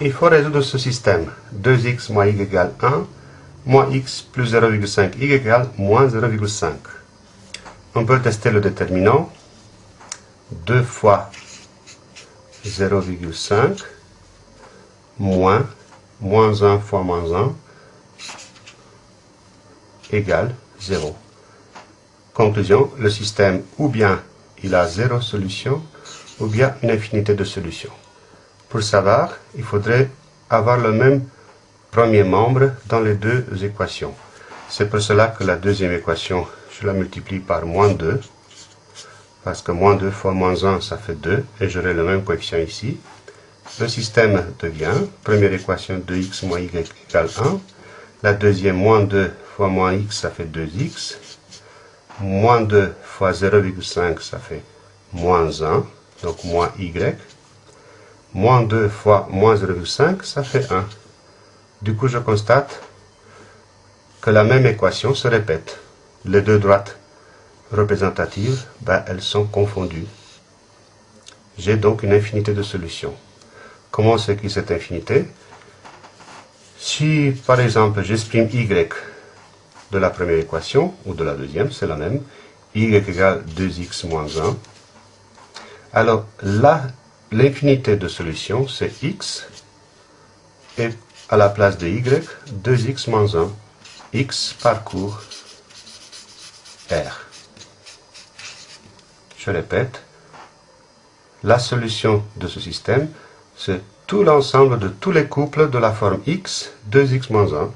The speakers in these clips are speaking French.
Il faut résoudre ce système. 2x moins y égale 1, moins x plus 0,5 y égale moins 0,5. On peut tester le déterminant. 2 fois 0,5 moins moins 1 fois moins 1 égale 0. Conclusion, le système ou bien il a zéro solution ou bien une infinité de solutions. Pour savoir, il faudrait avoir le même premier membre dans les deux équations. C'est pour cela que la deuxième équation, je la multiplie par moins 2, parce que moins 2 fois moins 1, ça fait 2, et j'aurai le même coefficient ici. Le système devient, première équation 2x moins y égale 1, la deuxième moins 2 fois moins x, ça fait 2x, moins 2 fois 0,5, ça fait moins 1, donc moins y, moins 2 fois moins 0,5, ça fait 1. Du coup, je constate que la même équation se répète. Les deux droites représentatives, ben, elles sont confondues. J'ai donc une infinité de solutions. Comment s'écrit cette infinité? Si, par exemple, j'exprime y de la première équation, ou de la deuxième, c'est la même, y égale 2x moins 1, alors là, l'infinité de solutions, c'est x, et à la place de y, 2x moins 1, x parcourt R. Je répète, la solution de ce système, c'est tout l'ensemble de tous les couples de la forme x, 2x moins 1,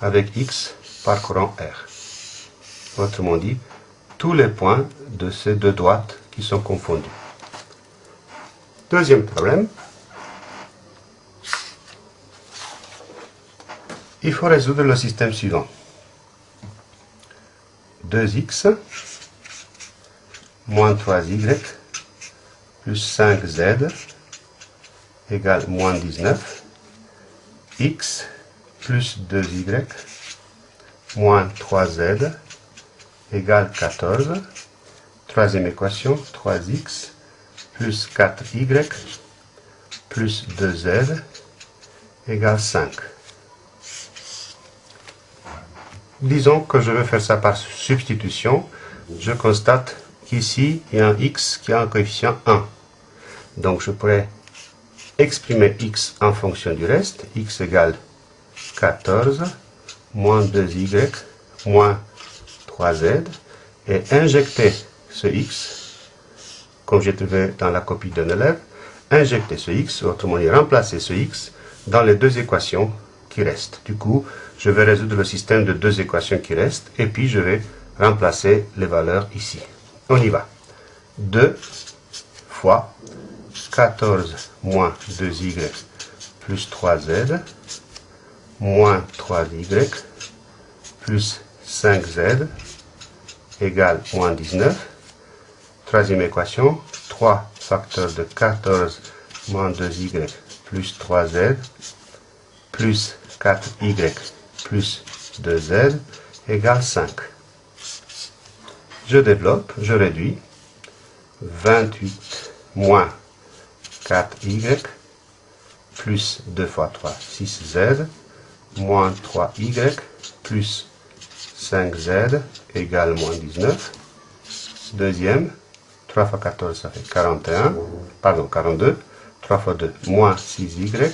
avec x parcourant R. Autrement dit, tous les points de ces deux droites qui sont confondus. Deuxième problème. Il faut résoudre le système suivant. 2x moins 3y plus 5z égale moins 19. x plus 2y moins 3z égale 14. Troisième équation, 3x plus 4y plus 2z égale 5. Disons que je veux faire ça par substitution. Je constate qu'ici, il y a un x qui a un coefficient 1. Donc je pourrais exprimer x en fonction du reste. x égale 14 moins 2y moins 3z et injecter ce x comme j'ai trouvé dans la copie d'un élève, injecter ce x, autrement dit remplacer ce x, dans les deux équations qui restent. Du coup, je vais résoudre le système de deux équations qui restent, et puis je vais remplacer les valeurs ici. On y va. 2 fois 14 moins 2y plus 3z moins 3y plus 5z égale moins 19 Troisième équation, 3 facteurs de 14 moins 2y plus 3z plus 4y plus 2z égale 5. Je développe, je réduis. 28 moins 4y plus 2 fois 3, 6z, moins 3y plus 5z égale moins 19. Deuxième, 3 fois 14, ça fait 41, pardon, 42. 3 fois 2, moins 6y,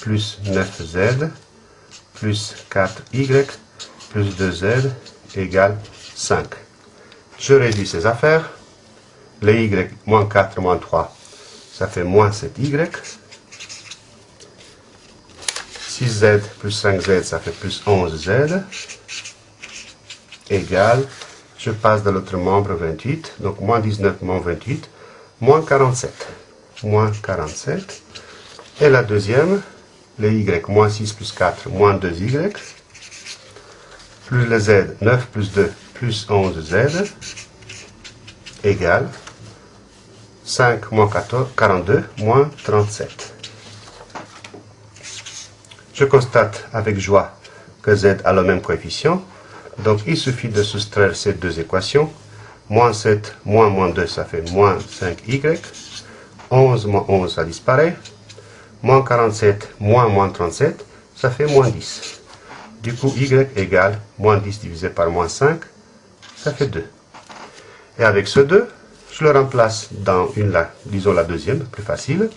plus 9z, plus 4y, plus 2z, égale 5. Je réduis ces affaires. Les y, moins 4, moins 3, ça fait moins 7y. 6z plus 5z, ça fait plus 11z, égale je passe de l'autre membre 28, donc moins 19 moins 28, moins 47. Moins 47. Et la deuxième, le y, moins 6 plus 4, moins 2y, plus le z, 9 plus 2, plus 11z, égale 5 moins 14, 42, moins 37. Je constate avec joie que z a le même coefficient, donc il suffit de soustraire ces deux équations. Moins 7, moins moins 2, ça fait moins 5y. 11 moins 11, ça disparaît. Moins 47 moins moins 37, ça fait moins 10. Du coup, y égale moins 10 divisé par moins 5, ça fait 2. Et avec ce 2, je le remplace dans une, disons la deuxième, plus facile.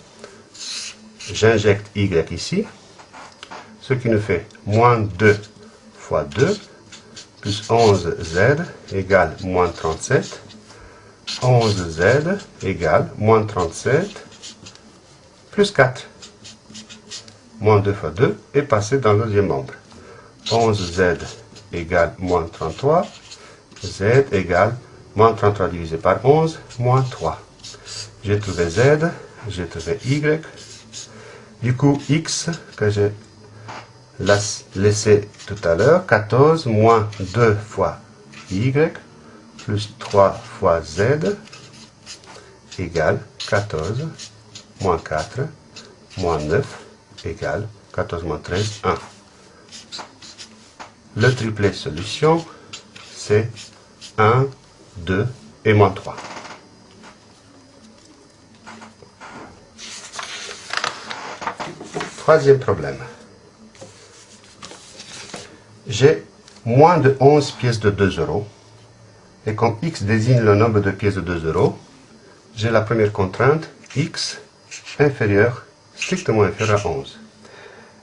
J'injecte y ici, ce qui nous fait moins 2 fois 2, plus 11z égale moins 37. 11z égale moins 37 plus 4. Moins 2 fois 2 est passé dans le deuxième membre. 11z égale moins 33. z égale moins 33 divisé par 11, moins 3. J'ai trouvé z, j'ai trouvé y. Du coup, x, que j'ai laissé tout à l'heure, 14 moins 2 fois y, plus 3 fois z, égale 14, moins 4, moins 9, égale 14 moins 13, 1. Le triplet solution, c'est 1, 2 et moins 3. Troisième problème. J'ai moins de 11 pièces de 2 euros. Et comme x désigne le nombre de pièces de 2 euros, j'ai la première contrainte, x inférieur, strictement inférieur à 11.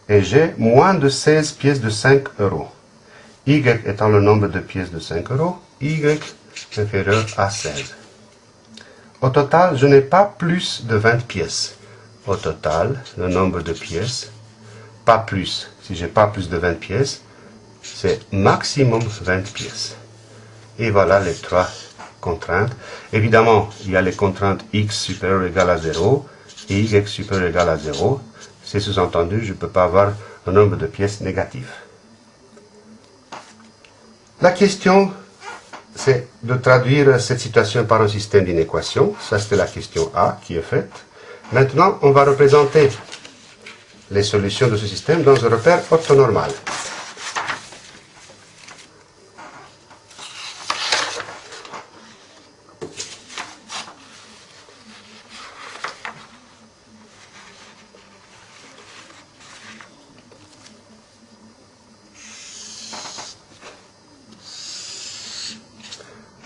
Et j'ai moins de 16 pièces de 5 euros. y étant le nombre de pièces de 5 euros, y inférieur à 16. Au total, je n'ai pas plus de 20 pièces. Au total, le nombre de pièces, pas plus. Si j'ai pas plus de 20 pièces, c'est maximum 20 pièces. Et voilà les trois contraintes. Évidemment, il y a les contraintes x supérieur ou égal à 0 et y supérieur ou égal à 0. C'est sous-entendu, je ne peux pas avoir un nombre de pièces négatives. La question, c'est de traduire cette situation par un système d'inéquation. Ça, c'était la question A qui est faite. Maintenant, on va représenter les solutions de ce système dans un repère orthonormal.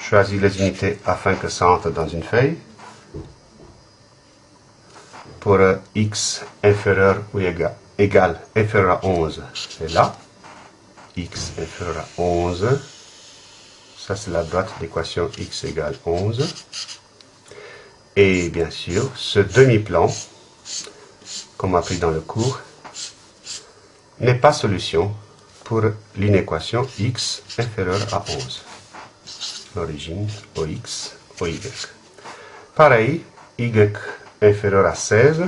Choisis les unités afin que ça entre dans une feuille. Pour x inférieur ou égal, égal inférieur à 11, c'est là. x inférieur à 11. Ça, c'est la droite d'équation x égale 11. Et bien sûr, ce demi-plan, comme appris dans le cours, n'est pas solution pour l'inéquation x inférieure à 11 l'origine OX, OY. Pareil, Y inférieur à 16.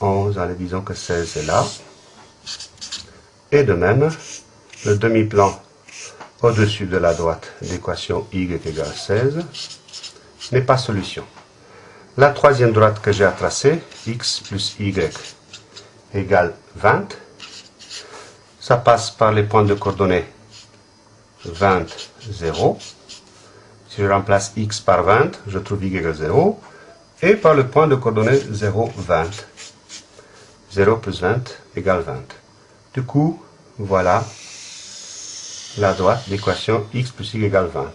11, allez, disons que 16 est là. Et de même, le demi-plan au-dessus de la droite d'équation y égale 16 n'est pas solution. La troisième droite que j'ai à tracer, x plus y égale 20, ça passe par les points de coordonnées 20, 0. Si je remplace x par 20, je trouve y égale 0. Et par le point de coordonnée 0, 20. 0 plus 20 égale 20. Du coup, voilà la droite d'équation x plus y égale 20.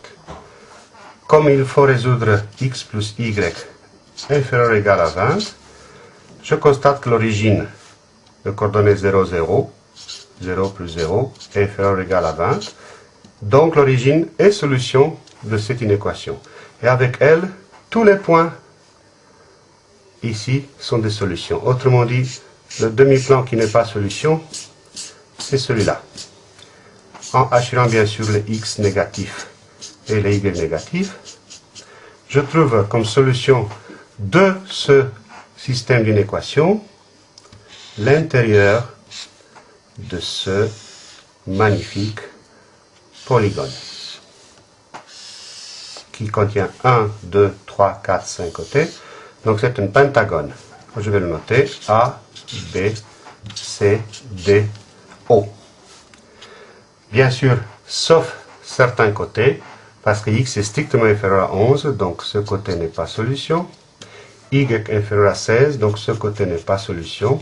Comme il faut résoudre x plus y inférieur ou égal à 20, je constate que l'origine de coordonnées 0, 0, 0 plus 0, est inférieur ou égal à 20. Donc l'origine est solution de cette inéquation. Et avec elle, tous les points ici sont des solutions. Autrement dit, le demi-plan qui n'est pas solution, c'est celui-là. En assurant bien sûr les x négatifs et les y négatifs, je trouve comme solution de ce système d'inéquation l'intérieur de ce magnifique polygone qui contient 1, 2, 3, 4, 5 côtés. Donc c'est un pentagone. Je vais le noter A, B, C, D, O. Bien sûr, sauf certains côtés, parce que x est strictement inférieur à 11, donc ce côté n'est pas solution. y inférieur à 16, donc ce côté n'est pas solution.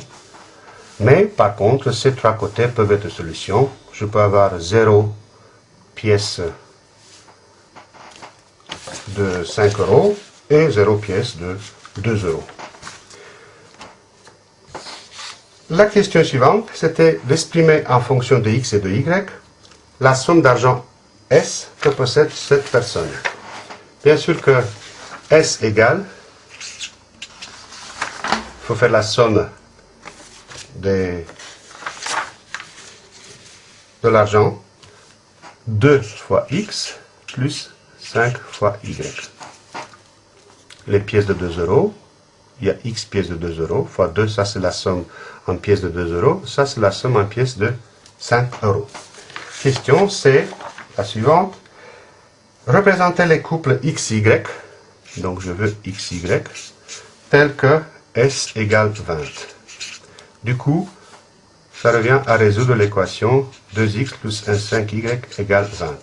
Mais par contre, ces trois côtés peuvent être solution. Je peux avoir 0 pièce de 5 euros et 0 pièce de 2 euros. La question suivante, c'était d'exprimer en fonction de x et de y la somme d'argent S que possède cette personne. Bien sûr que S égale, il faut faire la somme de l'argent 2 fois x plus 5 fois y. Les pièces de 2 euros, il y a x pièces de 2 euros, fois 2, ça c'est la somme en pièces de 2 euros, ça c'est la somme en pièces de 5 euros. Question, c'est la suivante. Représenter les couples XY, donc je veux XY, tel que S égale 20. Du coup, ça revient à résoudre l'équation 2x plus 1,5y égale 20.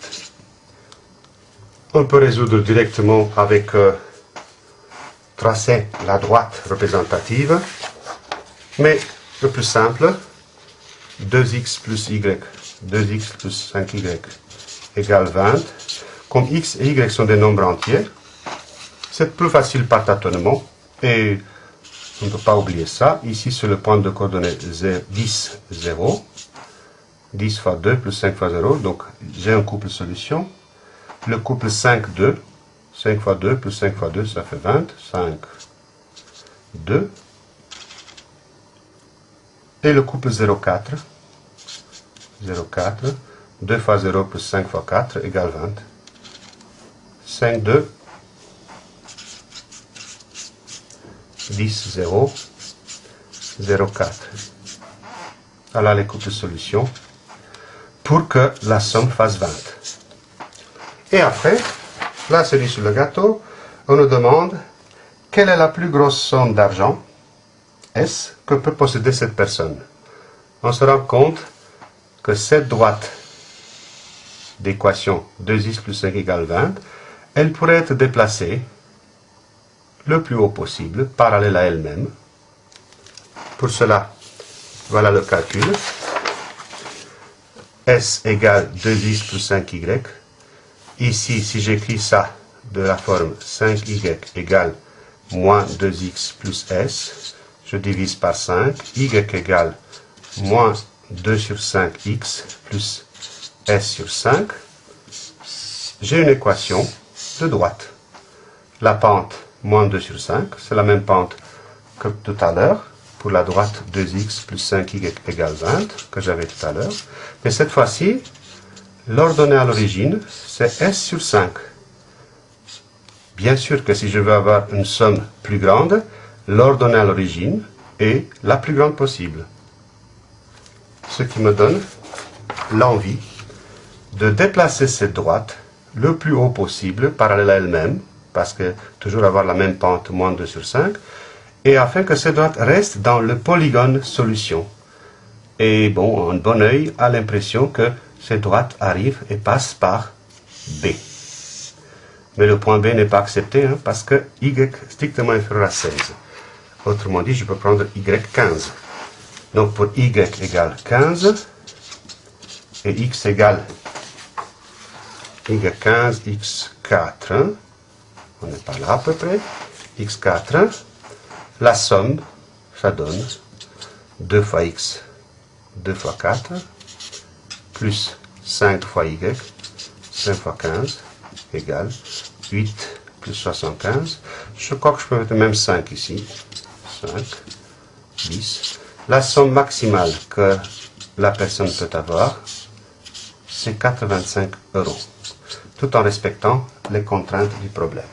On peut résoudre directement avec euh, tracer la droite représentative, mais le plus simple, 2x plus y, 2x plus 5y égale 20. Comme x et y sont des nombres entiers, c'est plus facile par tâtonnement et on ne peut pas oublier ça. Ici, c'est le point de coordonnées 10, 0. 10 fois 2 plus 5 fois 0. Donc, j'ai un couple solution. Le couple 5, 2. 5 fois 2 plus 5 fois 2, ça fait 20. 5, 2. Et le couple 0, 4. 0, 4. 2 fois 0 plus 5 fois 4 égale 20. 5, 2. 10, 0, 0, 4. Voilà les couples de solutions pour que la somme fasse 20. Et après, là, celui sur le gâteau, on nous demande quelle est la plus grosse somme d'argent, S, que peut posséder cette personne? On se rend compte que cette droite d'équation 2x plus 5 égale 20, elle pourrait être déplacée le plus haut possible, parallèle à elle-même. Pour cela, voilà le calcul. S égale 2x plus 5y. Ici, si j'écris ça de la forme 5y égale moins 2x plus s, je divise par 5. y égale moins 2 sur 5x plus s sur 5. J'ai une équation de droite. La pente moins 2 sur 5. C'est la même pente que tout à l'heure, pour la droite 2x plus 5y égale 20, que j'avais tout à l'heure. Mais cette fois-ci, l'ordonnée à l'origine, c'est s sur 5. Bien sûr que si je veux avoir une somme plus grande, l'ordonnée à l'origine est la plus grande possible. Ce qui me donne l'envie de déplacer cette droite le plus haut possible, parallèle à elle-même, parce que toujours avoir la même pente, moins 2 sur 5, et afin que cette droite reste dans le polygone solution. Et bon, un bon oeil a l'impression que cette droite arrive et passe par B. Mais le point B n'est pas accepté hein, parce que y strictement inférieur à 16. Autrement dit, je peux prendre y 15. Donc pour y égale 15 et x égale y 15, x 4, on n'est pas là à peu près, x4, la somme, ça donne 2 fois x, 2 fois 4, plus 5 fois y, 5 fois 15, égale 8 plus 75. Je crois que je peux mettre même 5 ici. 5, 10. La somme maximale que la personne peut avoir, c'est 85 euros, tout en respectant les contraintes du problème.